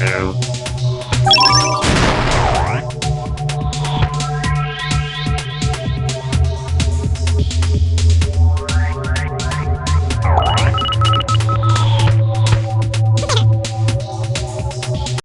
Hello.